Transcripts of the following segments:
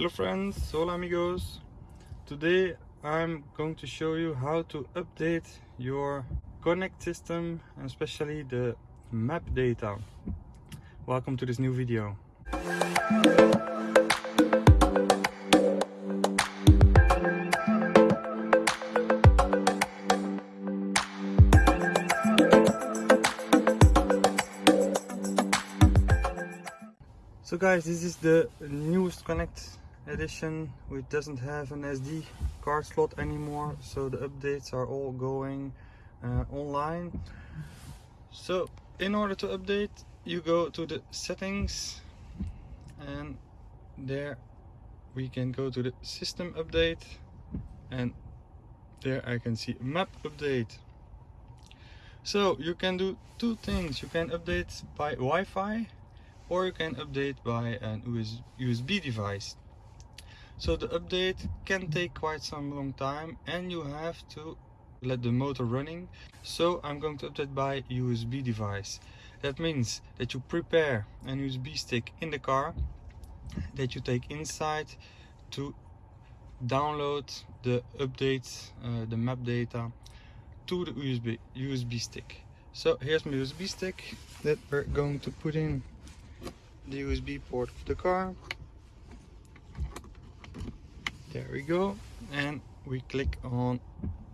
Hello friends, hola amigos. Today I'm going to show you how to update your Connect system, and especially the map data. Welcome to this new video. So guys, this is the newest Connect edition. Which doesn't have an SD card slot anymore so the updates are all going uh, online. So in order to update you go to the settings and there we can go to the system update and there I can see map update. So you can do two things. You can update by Wi-Fi or you can update by an USB device so the update can take quite some long time and you have to let the motor running. So I'm going to update by USB device. That means that you prepare an USB stick in the car that you take inside to download the updates, uh, the map data to the USB USB stick. So here's my USB stick that we're going to put in the USB port of the car there we go. And we click on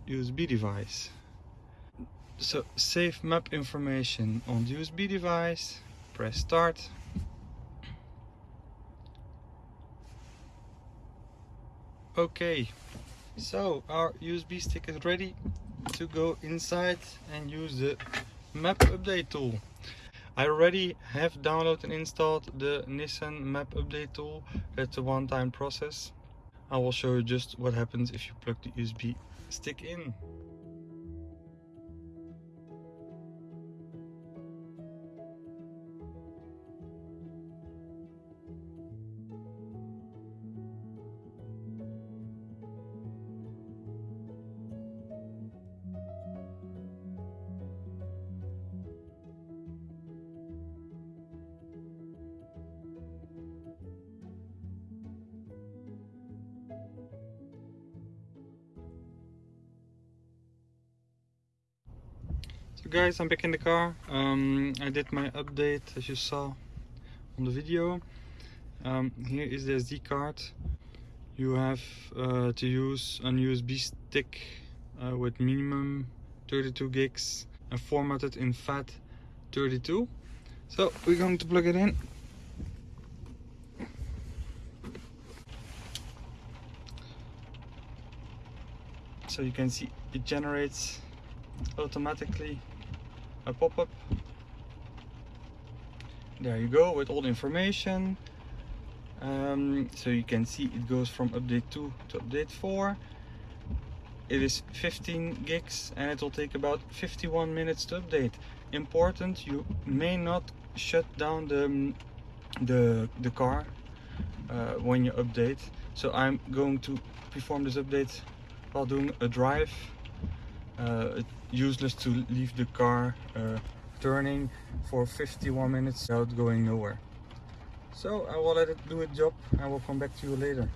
USB device. So save map information on the USB device. Press start. Okay. So our USB stick is ready to go inside and use the map update tool. I already have downloaded and installed the Nissan map update tool. That's a one-time process I will show you just what happens if you plug the USB stick in. So guys, I'm back in the car. Um, I did my update as you saw on the video. Um, here is the SD card. You have uh, to use an USB stick uh, with minimum 32 gigs and formatted in FAT32. So we're going to plug it in. So you can see it generates automatically a pop-up. There you go with all the information. Um, so you can see it goes from update 2 to update 4 it is 15 gigs and it will take about 51 minutes to update. Important you may not shut down the the, the car uh, when you update. So I'm going to perform this update while doing a drive uh, useless to leave the car uh, turning for 51 minutes without going nowhere. So I will let it do its job and we'll come back to you later.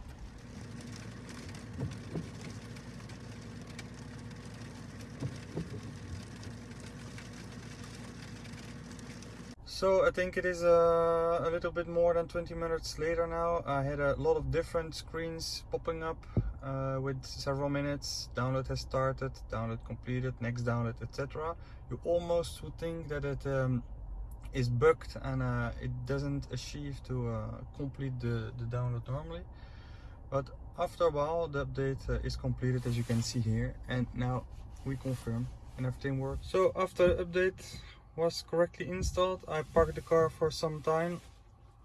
So I think it is uh, a little bit more than 20 minutes later now. I had a lot of different screens popping up uh, with several minutes. Download has started download completed next download etc you almost would think that it um, is bugged and uh, it doesn't achieve to uh, complete the, the download normally. But after a while the update uh, is completed as you can see here. And now we confirm and everything works. So after update was correctly installed I parked the car for some time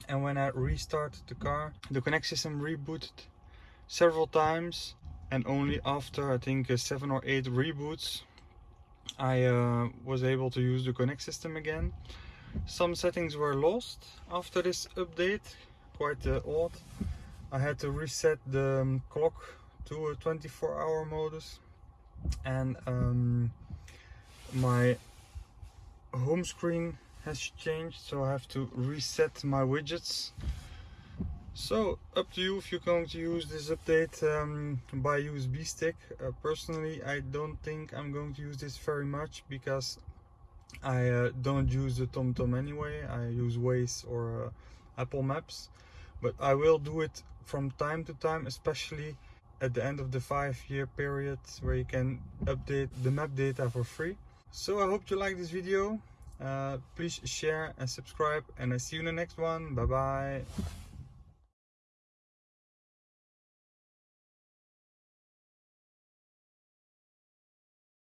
and when I restarted the car the connect system rebooted several times and only after I think uh, seven or eight reboots I uh, was able to use the Connect system again. Some settings were lost after this update, quite uh, odd. I had to reset the um, clock to a 24 hour modus and um, my home screen has changed so I have to reset my widgets So up to you if you're going to use this update um, by USB stick. Uh, personally, I don't think I'm going to use this very much because I uh, don't use the TomTom anyway. I use Waze or uh, Apple Maps, but I will do it from time to time, especially at the end of the five-year period where you can update the map data for free. So I hope you like this video. Uh, please share and subscribe, and I see you in the next one. Bye bye.